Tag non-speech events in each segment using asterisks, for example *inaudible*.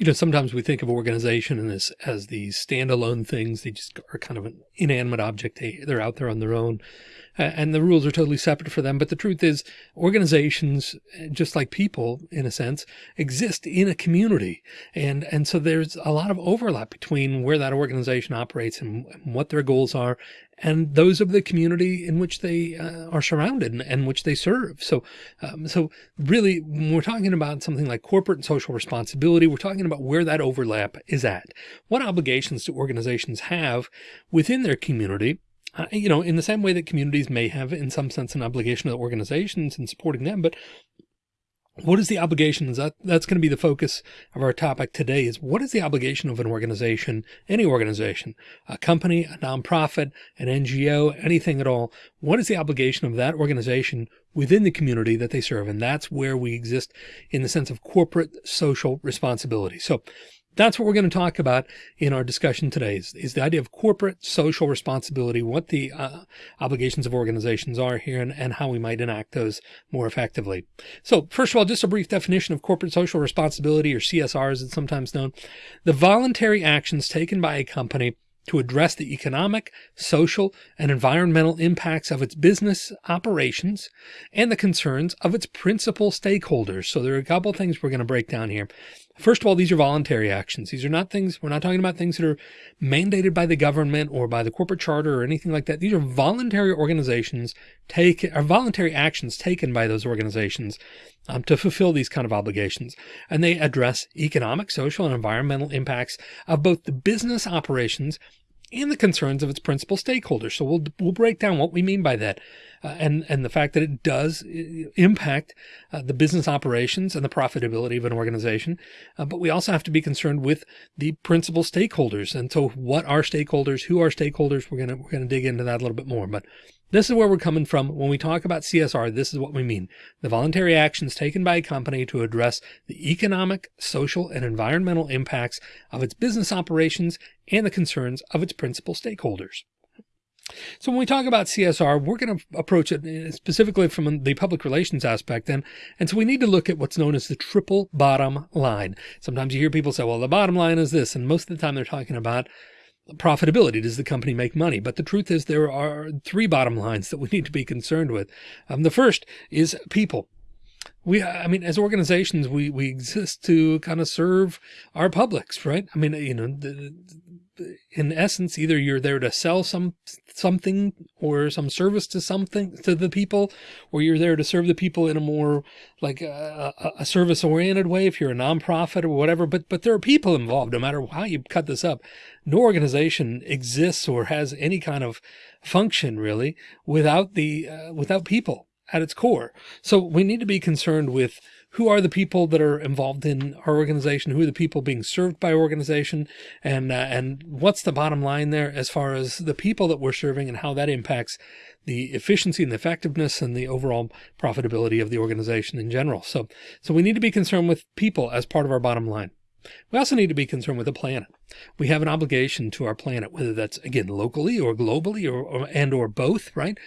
you know, sometimes we think of organization as, as these standalone things. They just are kind of an inanimate object. They, they're out there on their own and the rules are totally separate for them. But the truth is organizations, just like people in a sense, exist in a community. And, and so there's a lot of overlap between where that organization operates and, and what their goals are and those of the community in which they uh, are surrounded and, and, which they serve. So, um, so really when we're talking about something like corporate and social responsibility, we're talking about where that overlap is at. What obligations do organizations have within their community uh, you know, in the same way that communities may have in some sense an obligation to organizations and supporting them, but what is the obligation? That that's going to be the focus of our topic today is what is the obligation of an organization, any organization, a company, a nonprofit, an NGO, anything at all. What is the obligation of that organization within the community that they serve? And that's where we exist in the sense of corporate social responsibility. So that's what we're going to talk about in our discussion today is, is the idea of corporate social responsibility, what the uh, obligations of organizations are here and, and how we might enact those more effectively. So first of all, just a brief definition of corporate social responsibility or CSR as it's sometimes known, the voluntary actions taken by a company to address the economic, social, and environmental impacts of its business operations and the concerns of its principal stakeholders. So there are a couple of things we're going to break down here. First of all, these are voluntary actions. These are not things, we're not talking about things that are mandated by the government or by the corporate charter or anything like that. These are voluntary organizations take, or voluntary actions taken by those organizations um, to fulfill these kind of obligations. And they address economic, social, and environmental impacts of both the business operations and the concerns of its principal stakeholders. So we'll, we'll break down what we mean by that uh, and, and the fact that it does uh, impact uh, the business operations and the profitability of an organization. Uh, but we also have to be concerned with the principal stakeholders. And so what are stakeholders? Who are stakeholders? We're going to, we're going to dig into that a little bit more, but this is where we're coming from. When we talk about CSR, this is what we mean. The voluntary actions taken by a company to address the economic, social, and environmental impacts of its business operations and the concerns of its principal stakeholders. So when we talk about CSR, we're going to approach it uh, specifically from the public relations aspect. And, and so we need to look at what's known as the triple bottom line. Sometimes you hear people say, well, the bottom line is this. And most of the time they're talking about profitability. Does the company make money? But the truth is there are three bottom lines that we need to be concerned with. Um, the first is people. We, I mean, as organizations, we, we exist to kind of serve our publics, right? I mean, you know, the, in essence, either you're there to sell some something or some service to something to the people, or you're there to serve the people in a more like a, a service oriented way. If you're a nonprofit or whatever, but but there are people involved. No matter how you cut this up, no organization exists or has any kind of function really without the uh, without people at its core. So we need to be concerned with who are the people that are involved in our organization? Who are the people being served by organization? And, uh, and what's the bottom line there as far as the people that we're serving and how that impacts the efficiency and the effectiveness and the overall profitability of the organization in general. So, so we need to be concerned with people as part of our bottom line. We also need to be concerned with the planet. We have an obligation to our planet, whether that's again, locally or globally or, or and or both, right?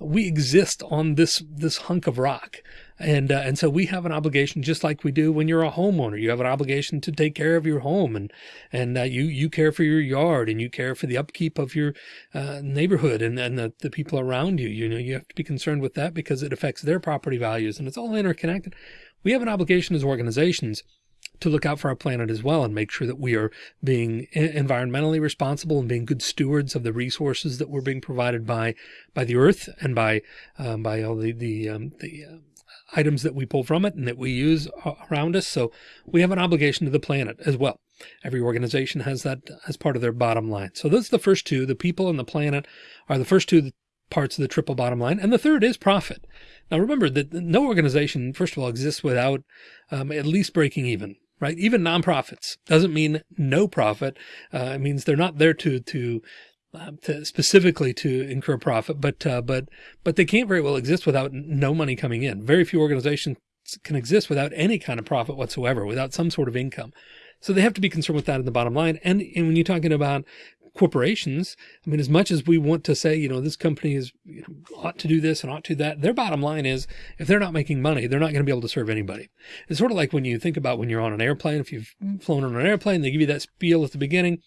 We exist on this this hunk of rock. And uh, and so we have an obligation just like we do when you're a homeowner. You have an obligation to take care of your home and and uh, you you care for your yard and you care for the upkeep of your uh, neighborhood and and the, the people around you. You know you have to be concerned with that because it affects their property values and it's all interconnected. We have an obligation as organizations to look out for our planet as well and make sure that we are being environmentally responsible and being good stewards of the resources that we're being provided by by the earth and by um, by all the the, um, the uh, items that we pull from it and that we use around us. So we have an obligation to the planet as well. Every organization has that as part of their bottom line. So those are the first two, the people and the planet are the first two parts of the triple bottom line. And the third is profit. Now remember that no organization, first of all, exists without um, at least breaking even right? Even nonprofits doesn't mean no profit. Uh, it means they're not there to, to, uh, to specifically to incur profit, but, uh, but, but they can't very well exist without no money coming in. Very few organizations can exist without any kind of profit whatsoever, without some sort of income. So they have to be concerned with that in the bottom line. And, and when you're talking about corporations, I mean, as much as we want to say, you know, this company is you know, ought to do this and ought to do that, their bottom line is if they're not making money, they're not going to be able to serve anybody. It's sort of like when you think about when you're on an airplane, if you've flown on an airplane, they give you that spiel at the beginning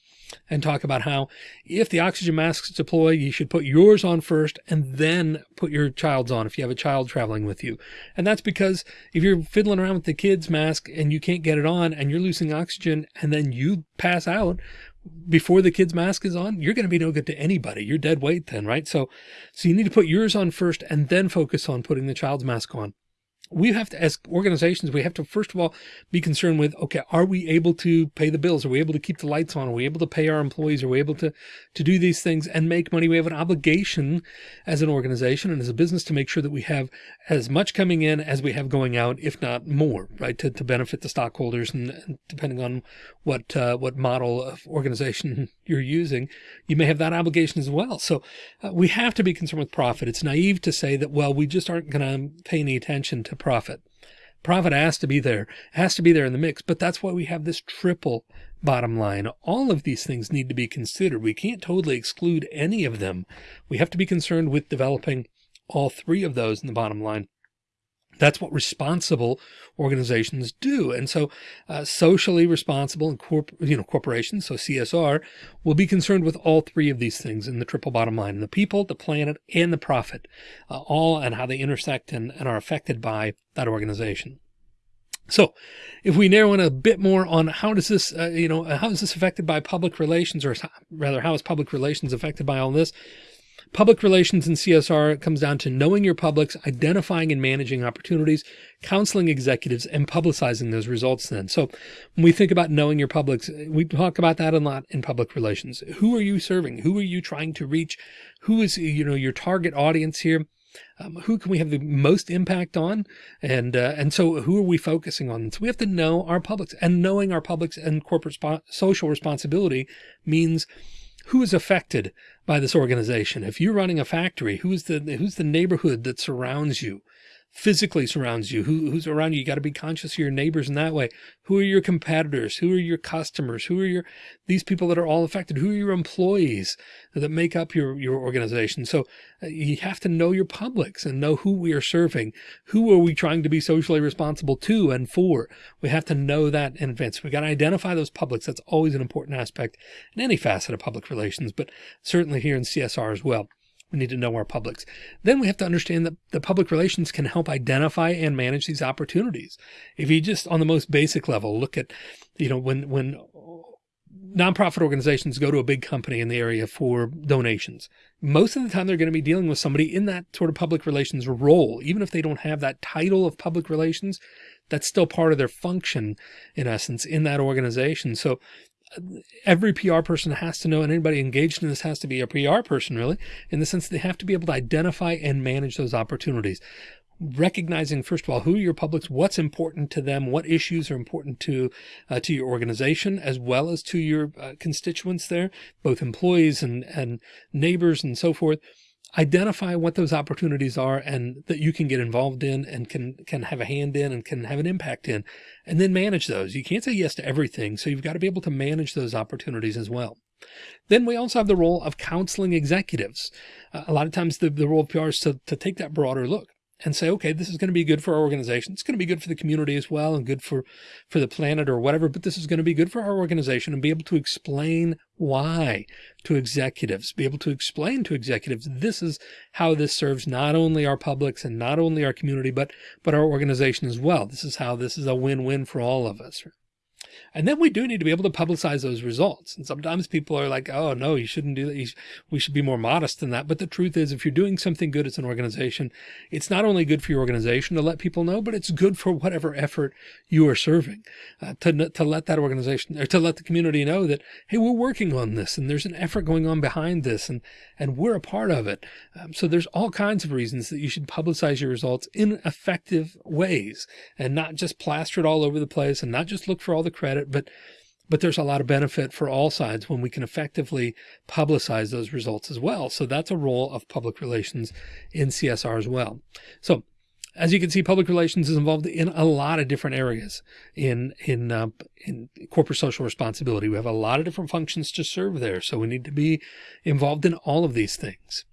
and talk about how if the oxygen masks deploy, you should put yours on first and then put your child's on if you have a child traveling with you. And that's because if you're fiddling around with the kid's mask and you can't get it on and you're losing oxygen and then you pass out, before the kid's mask is on, you're going to be no good to anybody. You're dead weight then, right? So, so you need to put yours on first and then focus on putting the child's mask on we have to, as organizations, we have to first of all be concerned with, okay, are we able to pay the bills? Are we able to keep the lights on? Are we able to pay our employees? Are we able to, to do these things and make money? We have an obligation as an organization and as a business to make sure that we have as much coming in as we have going out, if not more, right? To, to benefit the stockholders and, and depending on what, uh, what model of organization *laughs* you're using, you may have that obligation as well. So uh, we have to be concerned with profit. It's naive to say that, well, we just aren't going to pay any attention to profit. Profit has to be there, has to be there in the mix, but that's why we have this triple bottom line. All of these things need to be considered. We can't totally exclude any of them. We have to be concerned with developing all three of those in the bottom line. That's what responsible organizations do. And so uh, socially responsible and corp you know, corporations, so CSR, will be concerned with all three of these things in the triple bottom line, the people, the planet, and the profit, uh, all and how they intersect and, and are affected by that organization. So if we narrow in a bit more on how does this, uh, you know, how is this affected by public relations or rather how is public relations affected by all this? Public relations and CSR comes down to knowing your publics, identifying and managing opportunities, counseling executives, and publicizing those results then. So when we think about knowing your publics, we talk about that a lot in public relations. Who are you serving? Who are you trying to reach? Who is, you know, your target audience here? Um, who can we have the most impact on? And, uh, and so who are we focusing on? So we have to know our publics and knowing our publics and corporate social responsibility means who is affected by this organization. If you're running a factory, who's the, who's the neighborhood that surrounds you? Physically surrounds you, who, who's around you. You got to be conscious of your neighbors in that way. Who are your competitors? Who are your customers? Who are your, these people that are all affected? Who are your employees that make up your, your organization? So uh, you have to know your publics and know who we are serving. Who are we trying to be socially responsible to and for? We have to know that in advance. We got to identify those publics. That's always an important aspect in any facet of public relations, but certainly here in CSR as well. We need to know our publics. Then we have to understand that the public relations can help identify and manage these opportunities. If you just on the most basic level, look at, you know, when, when nonprofit organizations go to a big company in the area for donations, most of the time they're going to be dealing with somebody in that sort of public relations role. Even if they don't have that title of public relations, that's still part of their function in essence in that organization. So every PR person has to know, and anybody engaged in this has to be a PR person really, in the sense they have to be able to identify and manage those opportunities. Recognizing, first of all, who your publics, what's important to them, what issues are important to, uh, to your organization, as well as to your uh, constituents there, both employees and, and neighbors and so forth identify what those opportunities are and that you can get involved in and can, can have a hand in and can have an impact in, and then manage those. You can't say yes to everything. So you've got to be able to manage those opportunities as well. Then we also have the role of counseling executives. Uh, a lot of times the, the role of PR is to, to take that broader look and say, okay, this is going to be good for our organization. It's going to be good for the community as well and good for, for the planet or whatever, but this is going to be good for our organization and be able to explain why to executives, be able to explain to executives, this is how this serves not only our publics and not only our community, but, but our organization as well. This is how this is a win-win for all of us. And then we do need to be able to publicize those results. And sometimes people are like, oh, no, you shouldn't do that. we should be more modest than that. But the truth is, if you're doing something good as an organization, it's not only good for your organization to let people know, but it's good for whatever effort you are serving uh, to, to let that organization or to let the community know that, hey, we're working on this and there's an effort going on behind this and, and we're a part of it. Um, so there's all kinds of reasons that you should publicize your results in effective ways and not just plaster it all over the place and not just look for all the credit, but but there's a lot of benefit for all sides when we can effectively publicize those results as well. So that's a role of public relations in CSR as well. So as you can see, public relations is involved in a lot of different areas in in uh, in corporate social responsibility. We have a lot of different functions to serve there, so we need to be involved in all of these things.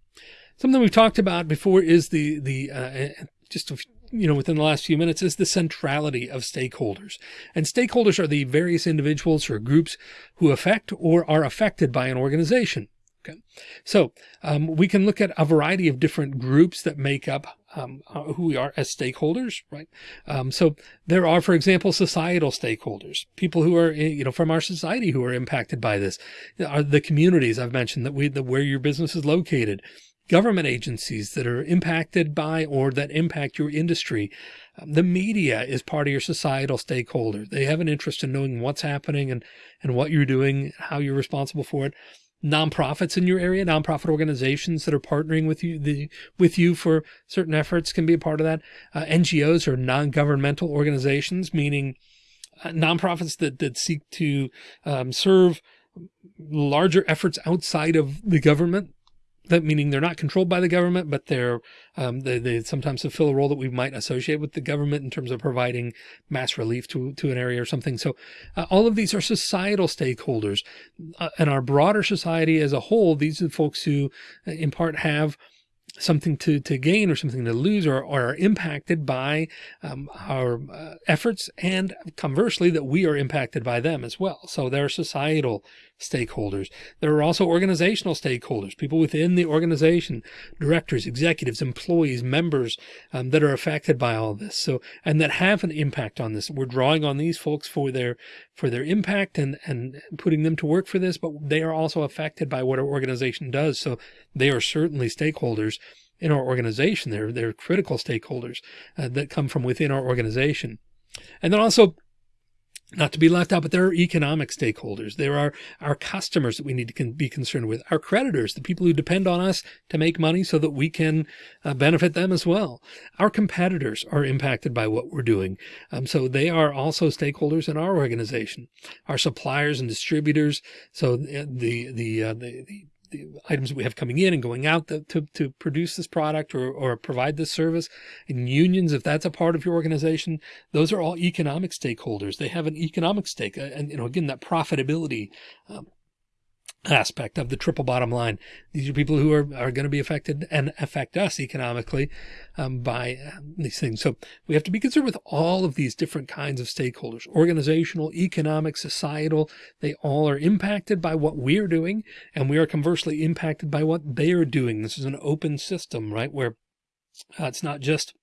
Something we've talked about before is the the uh, just you know within the last few minutes is the centrality of stakeholders, and stakeholders are the various individuals or groups who affect or are affected by an organization. Okay. So um, we can look at a variety of different groups that make up um, uh, who we are as stakeholders, right? Um, so there are, for example, societal stakeholders, people who are, you know, from our society who are impacted by this, are the communities I've mentioned that we, the, where your business is located, government agencies that are impacted by or that impact your industry. Um, the media is part of your societal stakeholder. They have an interest in knowing what's happening and, and what you're doing, how you're responsible for it nonprofits in your area, nonprofit organizations that are partnering with you, the, with you for certain efforts can be a part of that. Uh, NGOs or non-governmental organizations, meaning uh, nonprofits that, that seek to um, serve larger efforts outside of the government that meaning they're not controlled by the government, but they're um, they, they sometimes fulfill a role that we might associate with the government in terms of providing mass relief to to an area or something. So uh, all of these are societal stakeholders, uh, and our broader society as a whole. These are the folks who, uh, in part, have something to, to gain or something to lose or, or are impacted by um, our uh, efforts and conversely that we are impacted by them as well. So there are societal stakeholders. There are also organizational stakeholders, people within the organization, directors, executives, employees, members um, that are affected by all this. So, and that have an impact on this. We're drawing on these folks for their, for their impact and, and putting them to work for this, but they are also affected by what our organization does. So they are certainly stakeholders in our organization. They're, they're critical stakeholders uh, that come from within our organization. And then also not to be left out, but there are economic stakeholders. There are our customers that we need to be concerned with, our creditors, the people who depend on us to make money so that we can uh, benefit them as well. Our competitors are impacted by what we're doing. Um, so they are also stakeholders in our organization, our suppliers and distributors. So the, the, the, uh, the, the the items we have coming in and going out to, to, to produce this product or, or provide this service and unions, if that's a part of your organization, those are all economic stakeholders. They have an economic stake. And, you know, again, that profitability, um, aspect of the triple bottom line. These are people who are, are going to be affected and affect us economically um, by uh, these things. So we have to be concerned with all of these different kinds of stakeholders, organizational, economic, societal. They all are impacted by what we're doing and we are conversely impacted by what they are doing. This is an open system, right? Where uh, it's not just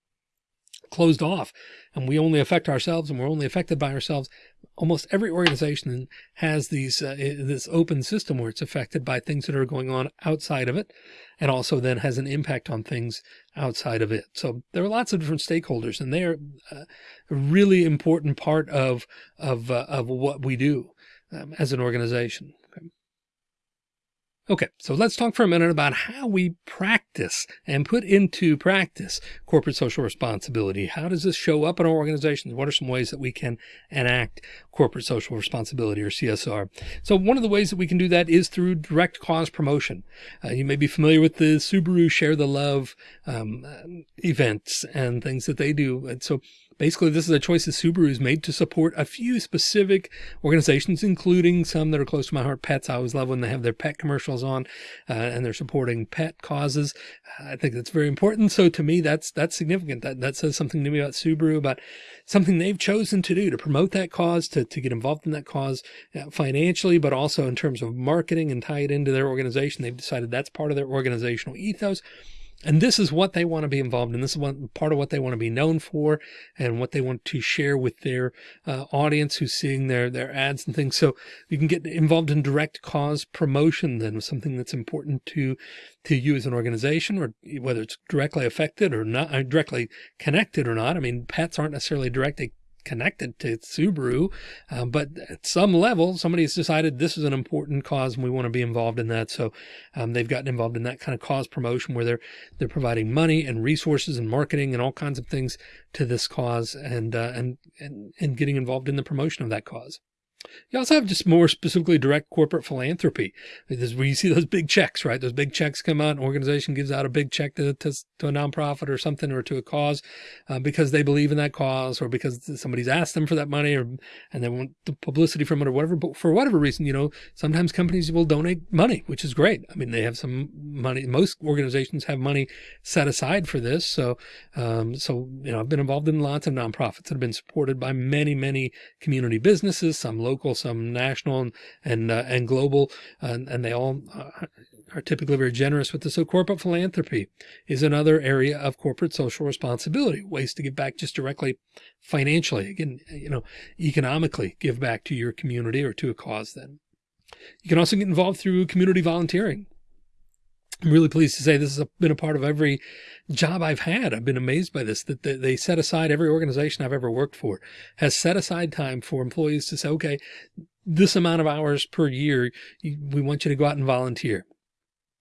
closed off and we only affect ourselves and we're only affected by ourselves. Almost every organization has these, uh, this open system where it's affected by things that are going on outside of it and also then has an impact on things outside of it. So there are lots of different stakeholders and they're uh, a really important part of, of, uh, of what we do um, as an organization. Okay, so let's talk for a minute about how we practice and put into practice corporate social responsibility. How does this show up in our organizations? What are some ways that we can enact corporate social responsibility or CSR? So one of the ways that we can do that is through direct cause promotion. Uh, you may be familiar with the Subaru Share the Love um, events and things that they do. And so Basically, this is a choice that Subaru has made to support a few specific organizations, including some that are close to my heart, pets. I always love when they have their pet commercials on uh, and they're supporting pet causes. I think that's very important. So to me, that's, that's significant. That, that says something to me about Subaru, about something they've chosen to do to promote that cause, to, to get involved in that cause uh, financially, but also in terms of marketing and tie it into their organization. They've decided that's part of their organizational ethos. And this is what they want to be involved in. This is one part of what they want to be known for and what they want to share with their uh, audience who's seeing their, their ads and things. So you can get involved in direct cause promotion then something that's important to, to you as an organization or whether it's directly affected or not uh, directly connected or not. I mean, pets aren't necessarily directly connected to Subaru, uh, but at some level, somebody's decided this is an important cause and we want to be involved in that. So um, they've gotten involved in that kind of cause promotion where they're they're providing money and resources and marketing and all kinds of things to this cause and uh, and and and getting involved in the promotion of that cause. You also have just more specifically direct corporate philanthropy. This is where you see those big checks, right? Those big checks come out, an organization gives out a big check to, to, to a nonprofit or something or to a cause uh, because they believe in that cause or because somebody's asked them for that money or and they want the publicity from it or whatever. But for whatever reason, you know, sometimes companies will donate money, which is great. I mean, they have some money. Most organizations have money set aside for this. So, um, so, you know, I've been involved in lots of nonprofits that have been supported by many, many community businesses, some local, some national and, and, uh, and global, and, and they all uh, are typically very generous with this. So corporate philanthropy is another area of corporate social responsibility, ways to give back just directly financially. Again, you know, economically give back to your community or to a cause then. You can also get involved through community volunteering. I'm really pleased to say this has been a part of every job I've had. I've been amazed by this, that they set aside every organization I've ever worked for has set aside time for employees to say, okay, this amount of hours per year, we want you to go out and volunteer.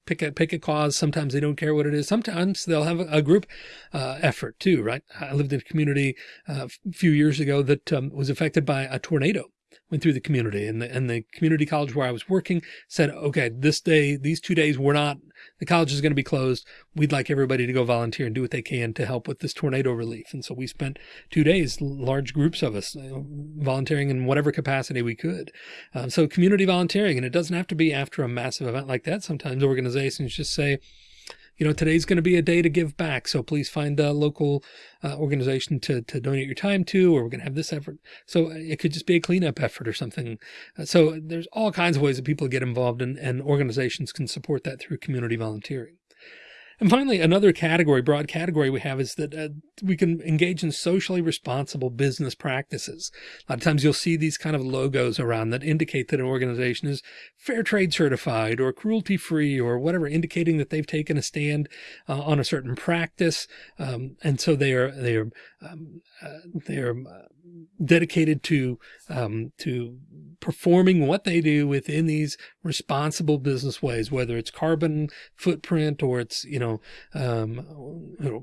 Pick a, pick a cause. Sometimes they don't care what it is. Sometimes they'll have a, group uh, effort too, right? I lived in a community uh, a few years ago that um, was affected by a tornado went through the community and the, and the community college where I was working said, okay, this day, these two days, we're not, the college is going to be closed. We'd like everybody to go volunteer and do what they can to help with this tornado relief. And so we spent two days, large groups of us you know, volunteering in whatever capacity we could. Um, so community volunteering, and it doesn't have to be after a massive event like that. Sometimes organizations just say, you know, today's going to be a day to give back. So please find a local uh, organization to, to donate your time to, or we're going to have this effort. So it could just be a cleanup effort or something. Uh, so there's all kinds of ways that people get involved in, and organizations can support that through community volunteering. And finally, another category, broad category we have is that uh, we can engage in socially responsible business practices. A lot of times you'll see these kind of logos around that indicate that an organization is fair trade certified or cruelty free or whatever, indicating that they've taken a stand uh, on a certain practice. Um, and so they are, they are, um, uh, they are uh, dedicated to, um, to performing what they do within these responsible business ways, whether it's carbon footprint or it's, you know, um,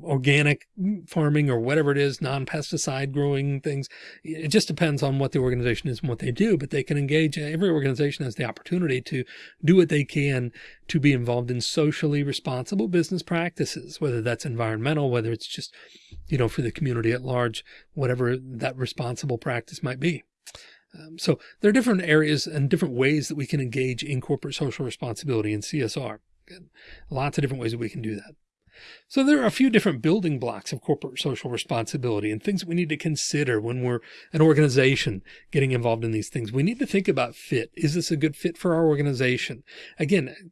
organic farming or whatever it is, non-pesticide growing things. It just depends on what the organization is and what they do, but they can engage. Every organization has the opportunity to do what they can to be involved in socially responsible business practices, whether that's environmental, whether it's just, you know, for the community at large, whatever that responsible practice might be. Um, so there are different areas and different ways that we can engage in corporate social responsibility and CSR. Lots of different ways that we can do that. So there are a few different building blocks of corporate social responsibility and things that we need to consider when we're an organization getting involved in these things. We need to think about fit. Is this a good fit for our organization? Again,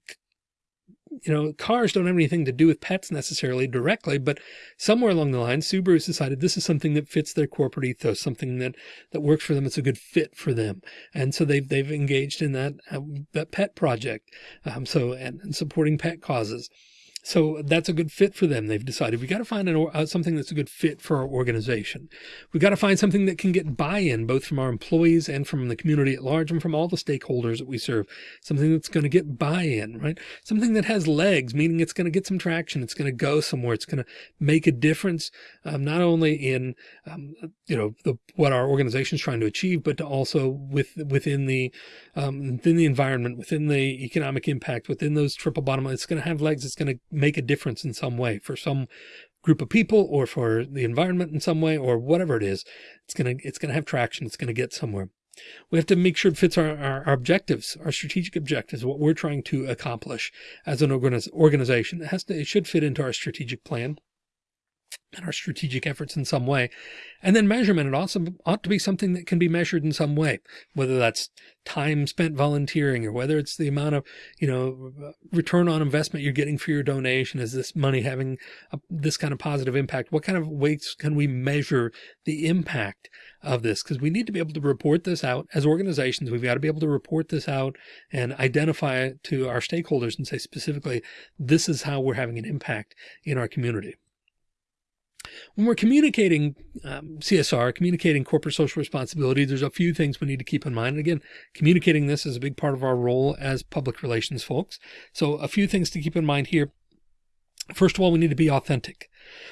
you know, cars don't have anything to do with pets necessarily directly, but somewhere along the line, Subaru's decided this is something that fits their corporate ethos, something that, that works for them. It's a good fit for them. And so they've, they've engaged in that, uh, that pet project. Um, so, and, and supporting pet causes. So that's a good fit for them. They've decided we got to find an, uh, something that's a good fit for our organization. We got to find something that can get buy-in both from our employees and from the community at large and from all the stakeholders that we serve. Something that's going to get buy-in, right? Something that has legs, meaning it's going to get some traction. It's going to go somewhere. It's going to make a difference, um, not only in, um, you know, the, what our organization is trying to achieve, but to also with, within the, um, within the environment, within the economic impact, within those triple bottom line. It's going to have legs. It's going to make a difference in some way for some group of people or for the environment in some way or whatever it is. It's going to, it's going to have traction. It's going to get somewhere. We have to make sure it fits our, our, our, objectives, our strategic objectives, what we're trying to accomplish as an organiz organization. It has to, it should fit into our strategic plan and our strategic efforts in some way. And then measurement, it also ought to be something that can be measured in some way, whether that's time spent volunteering or whether it's the amount of, you know, return on investment you're getting for your donation. Is this money having a, this kind of positive impact? What kind of ways can we measure the impact of this? Because we need to be able to report this out as organizations. We've got to be able to report this out and identify it to our stakeholders and say specifically, this is how we're having an impact in our community. When we're communicating um, CSR, communicating corporate social responsibility, there's a few things we need to keep in mind. And again, communicating this is a big part of our role as public relations folks. So a few things to keep in mind here. First of all, we need to be authentic.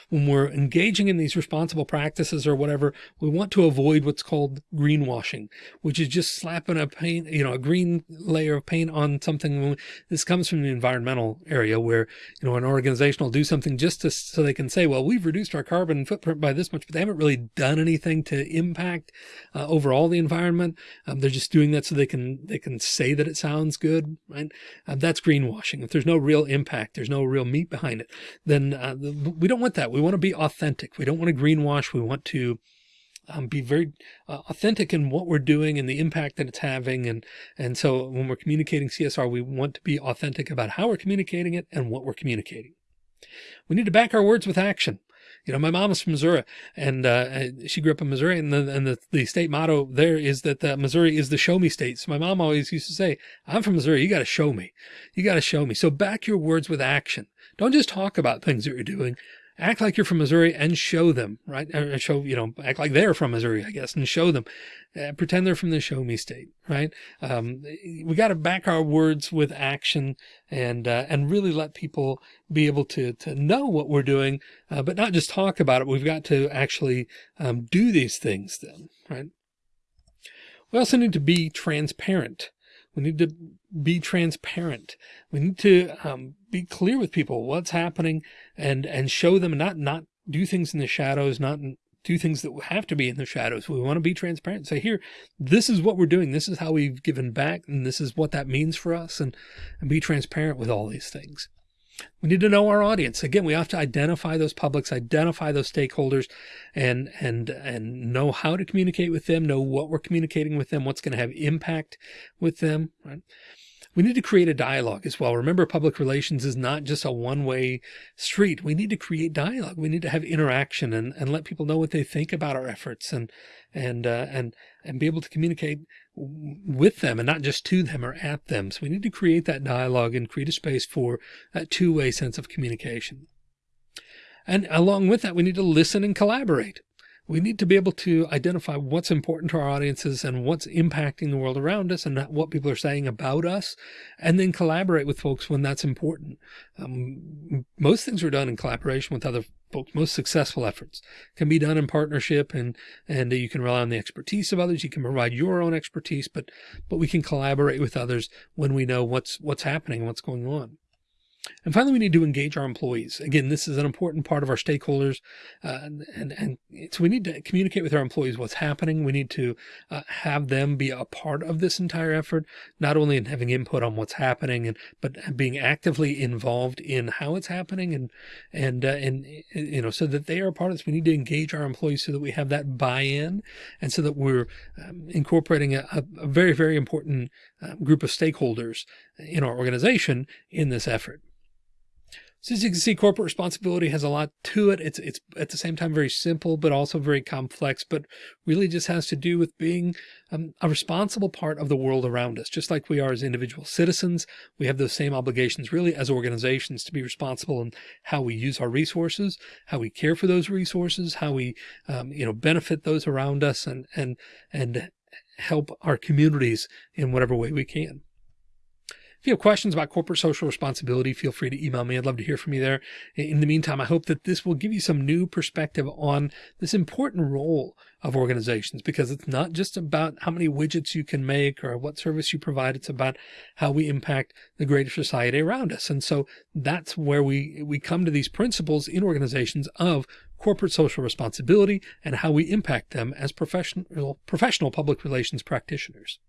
When we're engaging in these responsible practices or whatever, we want to avoid what's called greenwashing, which is just slapping a paint, you know, a green layer of paint on something. This comes from the environmental area where, you know, an organization will do something just to, so they can say, well, we've reduced our carbon footprint by this much, but they haven't really done anything to impact uh, overall the environment. Um, they're just doing that so they can, they can say that it sounds good, right? Uh, that's greenwashing. If there's no real impact, there's no real meat behind it, then uh, we don't want that. We want to be authentic. We don't want to greenwash. We want to um, be very uh, authentic in what we're doing and the impact that it's having. And, and so when we're communicating CSR, we want to be authentic about how we're communicating it and what we're communicating. We need to back our words with action. You know, my mom is from Missouri and uh, she grew up in Missouri and, the, and the, the state motto there is that uh, Missouri is the show me state. So my mom always used to say, I'm from Missouri. You got to show me. You got to show me. So back your words with action. Don't just talk about things that you're doing, act like you're from Missouri and show them, right? Or show, you know, act like they're from Missouri, I guess, and show them, uh, pretend they're from the show me state, right? Um, we got to back our words with action and, uh, and really let people be able to, to know what we're doing, uh, but not just talk about it. We've got to actually, um, do these things then, right? We also need to be transparent. We need to be transparent. We need to um, be clear with people what's happening and, and show them not, not do things in the shadows, not do things that have to be in the shadows. We want to be transparent. Say here, this is what we're doing. This is how we've given back and this is what that means for us and, and be transparent with all these things. We need to know our audience. Again, we have to identify those publics, identify those stakeholders and, and, and know how to communicate with them, know what we're communicating with them, what's going to have impact with them, right? We need to create a dialogue as well. Remember, public relations is not just a one-way street. We need to create dialogue. We need to have interaction and, and let people know what they think about our efforts and, and, uh, and, and be able to communicate with them and not just to them or at them. So we need to create that dialogue and create a space for that two-way sense of communication. And along with that, we need to listen and collaborate we need to be able to identify what's important to our audiences and what's impacting the world around us and what people are saying about us, and then collaborate with folks when that's important. Um, most things are done in collaboration with other folks. Most successful efforts can be done in partnership and, and you can rely on the expertise of others. You can provide your own expertise, but, but we can collaborate with others when we know what's, what's happening, what's going on. And finally, we need to engage our employees. Again, this is an important part of our stakeholders. Uh, and, and so we need to communicate with our employees what's happening. We need to uh, have them be a part of this entire effort, not only in having input on what's happening, and but being actively involved in how it's happening and, and, uh, and, you know, so that they are a part of this. We need to engage our employees so that we have that buy-in and so that we're um, incorporating a, a, very, very important uh, group of stakeholders in our organization in this effort. So as you can see, corporate responsibility has a lot to it. It's, it's at the same time very simple, but also very complex, but really just has to do with being um, a responsible part of the world around us. Just like we are as individual citizens, we have those same obligations really as organizations to be responsible in how we use our resources, how we care for those resources, how we, um, you know, benefit those around us and, and, and help our communities in whatever way we can. If you have questions about corporate social responsibility, feel free to email me. I'd love to hear from you there. In the meantime, I hope that this will give you some new perspective on this important role of organizations because it's not just about how many widgets you can make or what service you provide. It's about how we impact the greater society around us. And so that's where we, we come to these principles in organizations of corporate social responsibility and how we impact them as professional, professional public relations practitioners.